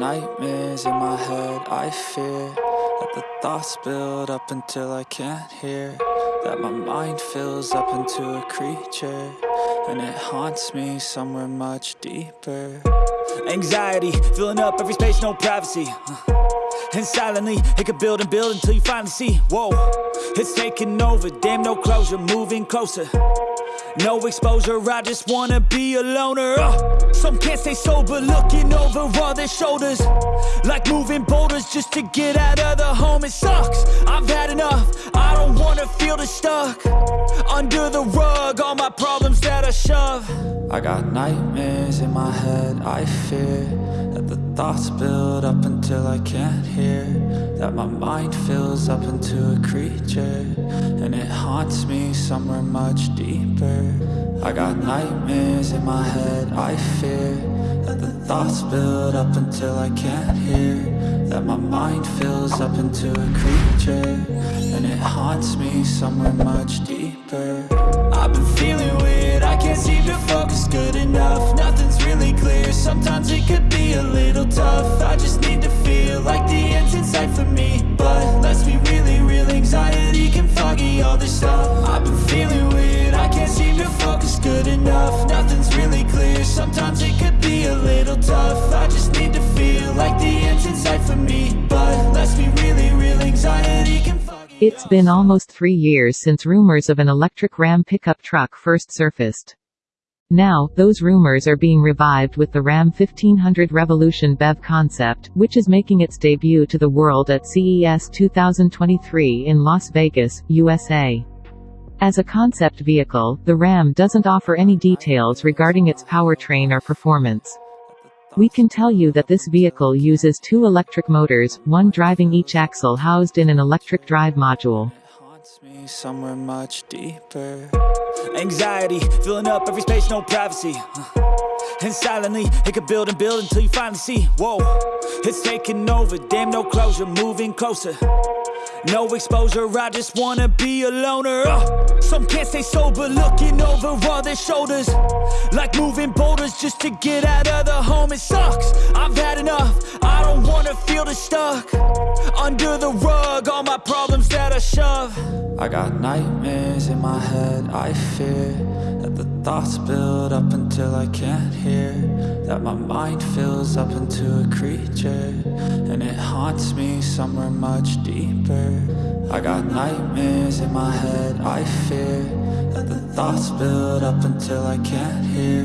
nightmares in my head, I fear That the thoughts build up until I can't hear. That my mind fills up into a creature And it haunts me somewhere much deeper. Anxiety, filling up every space, no privacy. Uh, and silently, it could build and build until you finally see. Whoa, it's taking over, damn no closure, moving closer no exposure, I just wanna be a loner. Uh, Some can't stay sober, looking over all their shoulders. Like moving boulders just to get out of the home It sucks, I've had enough, I don't wanna feel the stuck. Under the rug, all my problems that I shove. I got nightmares in my head, I fear That the thoughts build up until I can't hear. That my mind fills up into a creature haunts me somewhere much deeper. I got nightmares in my head, I fear That the thoughts build up until I can't hear. That my mind fills up into a creature And it haunts me somewhere much deeper. I've been feeling weird, I can't seem to focus good enough it's been almost three years since rumors of an electric Ram pickup truck first surfaced. Now, those rumors are being revived with the Ram 1500 Revolution BEV concept, which is making its debut to the world at CES 2023 in Las Vegas, USA. As a concept vehicle, the Ram doesn't offer any details regarding its powertrain or performance. We can tell you that this vehicle uses two electric motors, one driving each axle housed in an electric drive module. Anxiety, filling up every space, no privacy. And silently, it could build and build until you finally see. Whoa, it's taking over, damn no closure, moving closer no exposure, I just wanna be a loner. Uh, Some can't stay sober, looking over all their shoulders. Like moving boulders just to get out of the home. It sucks, I've had enough, I don't wanna feel the stuck. Under the rug, all my problems that I shove. I got nightmares in my head, I fear thoughts build up until I can't hear That my mind fills up into a creature And it haunts me somewhere much deeper. I got nightmares in my head, I fear That the thoughts build up until I can't hear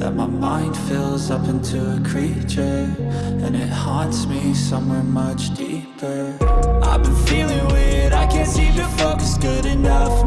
That my mind fills up into a creature And it haunts me somewhere much deeper. I've been feeling weird, I can't seem to focus good enough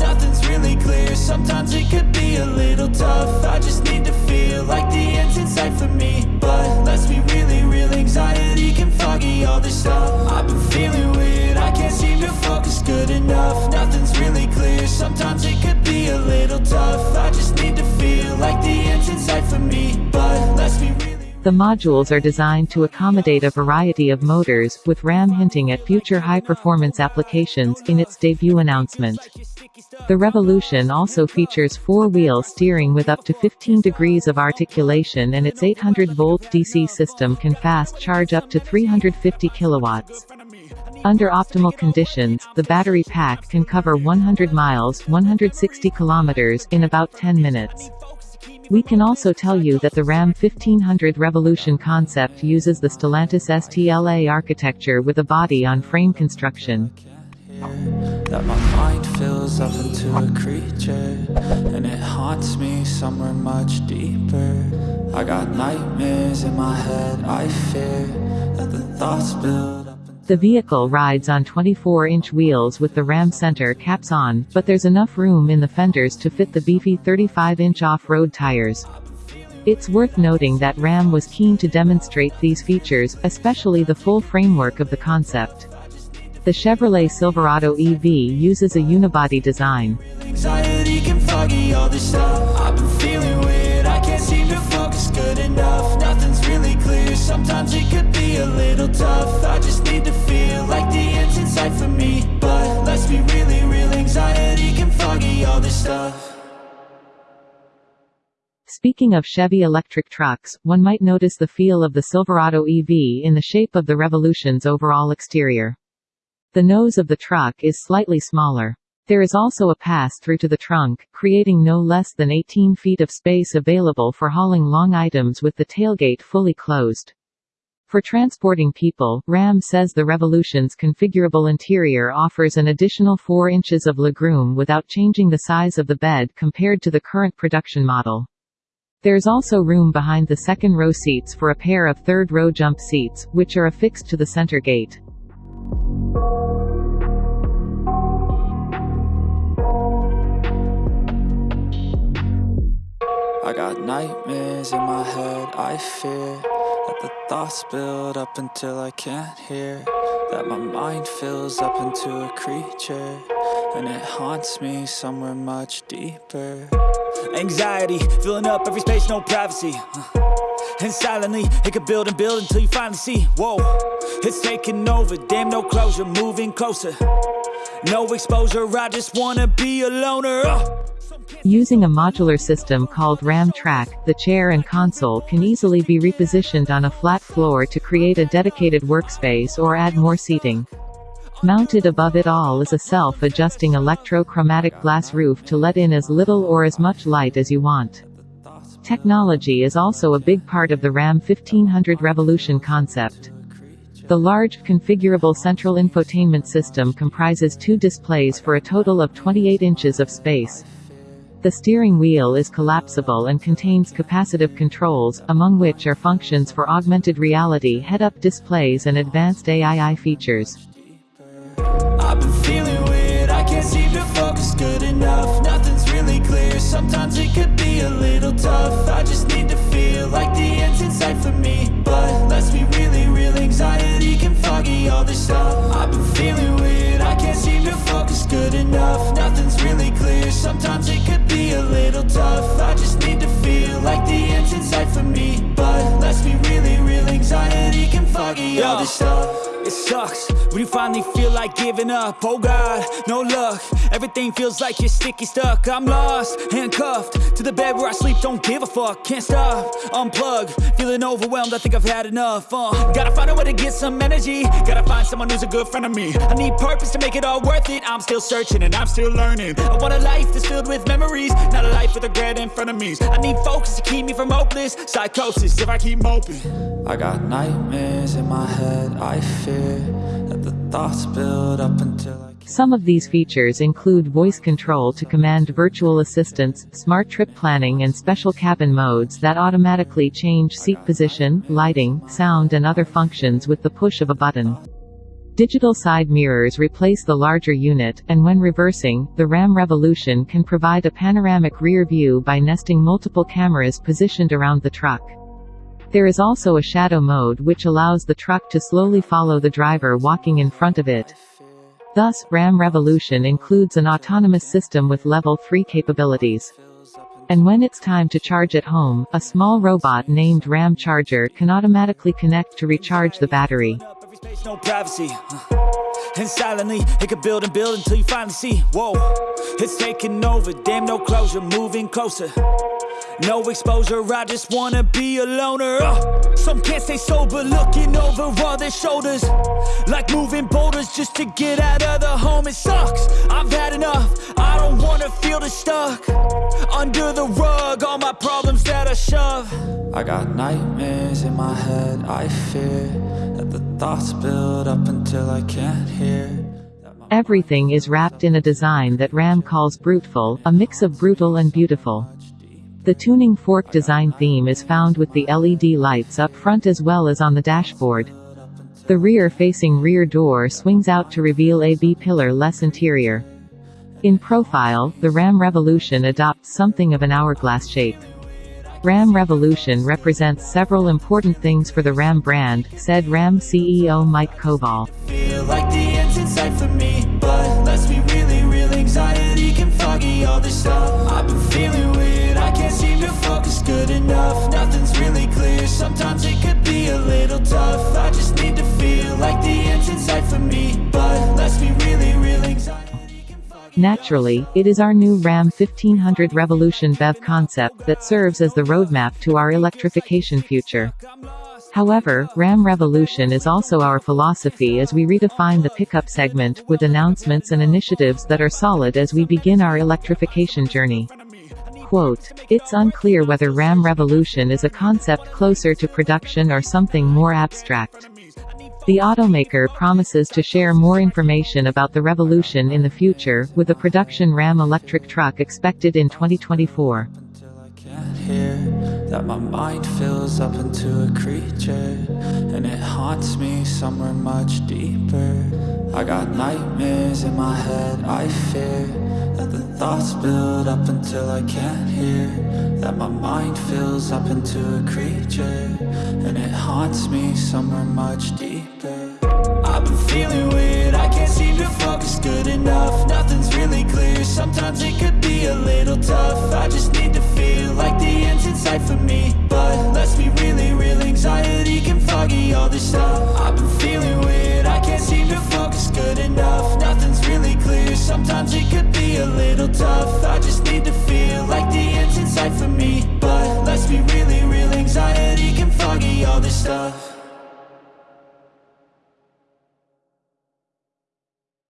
sometimes it could be a little tough. I just need to feel like the end's in sight for me. But let's be really real, anxiety can foggy all this stuff. I've been feeling weird, I can't seem to focus good enough. Nothing's really clear, sometimes it could be a little tough. I just need to feel like the end's in sight for me. But let's be real the modules are designed to accommodate a variety of motors, with RAM hinting at future high-performance applications in its debut announcement. The Revolution also features four-wheel steering with up to 15 degrees of articulation and its 800-volt DC system can fast charge up to 350 kilowatts. Under optimal conditions, the battery pack can cover 100 miles 160 kilometers in about 10 minutes. We can also tell you that the Ram 1500 Revolution concept uses the Stellantis STLA architecture with a body-on-frame construction. That my mind fills up into a creature And it haunts me somewhere much deeper I got nightmares in my head, I fear That the thoughts build the vehicle rides on 24-inch wheels with the Ram center caps on, but there's enough room in the fenders to fit the beefy 35-inch off-road tires. It's worth noting that Ram was keen to demonstrate these features, especially the full framework of the concept. The Chevrolet Silverado EV uses a unibody design. Sometimes it could be a little tough. I just need to feel like the end's in sight for me. But let's be really real, anxiety can foggy all this stuff. Speaking of Chevy electric trucks, one might notice the feel of the Silverado EV in the shape of the Revolution's overall exterior. The nose of the truck is slightly smaller. There is also a pass-through to the trunk, creating no less than 18 feet of space available for hauling long items with the tailgate fully closed. For transporting people, Ram says the Revolution's configurable interior offers an additional 4 inches of legroom without changing the size of the bed compared to the current production model. There's also room behind the second row seats for a pair of third row jump seats, which are affixed to the center gate. I got nightmares in my head, I fear That the thoughts build up until I can't hear That my mind fills up into a creature And it haunts me somewhere much deeper. Anxiety, filling up every space, no privacy. And silently, it could build and build until you finally see. Whoa, it's taking over, damn no closure, moving closer. No exposure, I just wanna be a loner. Uh. Using a modular system called RAM Track, the chair and console can easily be repositioned on a flat floor to create a dedicated workspace or add more seating. Mounted above it all is a self-adjusting electrochromatic glass roof to let in as little or as much light as you want. Technology is also a big part of the RAM 1500 Revolution concept. The large, configurable central infotainment system comprises two displays for a total of 28 inches of space. The steering wheel is collapsible and contains capacitive controls, among which are functions for augmented reality head-up displays and advanced AI features. Sometimes it could be a little tough I just need to feel like the end's in sight for me But it sucks when you finally feel like giving up. Oh God, no luck. Everything feels like you're sticky stuck. I'm lost, handcuffed To the bed where I sleep, don't give a fuck Can't stop, unplug Feeling overwhelmed, I think I've had enough uh, Gotta find a way to get some energy. Gotta find someone who's a good friend of me. I need purpose to make it all worth it. I'm still searching and I'm still learning. I want a life that's filled with memories Not a life with regret in front of me. I need focus to keep me from hopeless Psychosis if I keep moping I got nightmares in my head, I fear that the thoughts build up until I some of these features include voice control to command virtual assistants, smart trip planning and special cabin modes that automatically change seat position, lighting, sound and other functions with the push of a button. Digital side mirrors replace the larger unit, and when reversing, the Ram Revolution can provide a panoramic rear view by nesting multiple cameras positioned around the truck. There is also a shadow mode which allows the truck to slowly follow the driver walking in front of it. Thus, Ram Revolution includes an autonomous system with level 3 capabilities. And when it's time to charge at home, a small robot named Ram Charger can automatically connect to recharge the battery. And silently, it could build and build until you finally see. Whoa, it's taking over, damn no closure, moving closer. No exposure, I just wanna be a loner. Uh, Some can't stay sober, looking over all their shoulders. Like moving boulders just to get out of the home. It sucks, I've had enough, I don't wanna feel the stuck. Under the rug, all my problems that I shove. I got nightmares in my head, I fear That the thoughts build up until I can't hear Everything is wrapped in a design that Ram calls Bruteful, a mix of brutal and beautiful. The tuning fork design theme is found with the LED lights up front as well as on the dashboard. The rear-facing rear door swings out to reveal a B-pillar-less interior. In profile, the Ram Revolution adopts something of an hourglass shape. Ram Revolution represents several important things for the Ram brand, said Ram CEO Mike Koval. Anxiety can foggy all this stuff. I've been feeling can't seem to focus good enough Nothing's really clear, sometimes it could be a little tough I just need to feel like the end's in sight for me But let's be really real, anxiety Naturally, it is our new Ram 1500 Revolution BEV concept that serves as the roadmap to our electrification future. However, Ram Revolution is also our philosophy as we redefine the pickup segment, with announcements and initiatives that are solid as we begin our electrification journey. Quote, It's unclear whether Ram Revolution is a concept closer to production or something more abstract. The automaker promises to share more information about the Revolution in the future, with a production Ram electric truck expected in 2024. That my mind fills up into a creature and it haunts me somewhere much deeper. I got nightmares in my head i fear that the thoughts build up until i can't hear that my mind fills up into a creature and it haunts me somewhere much deeper. I've been feeling weird, can't seem to focus good enough. Nothing's really clear, sometimes it could be a little tough. I just need to feel like the end's in sight for me. But let's be real,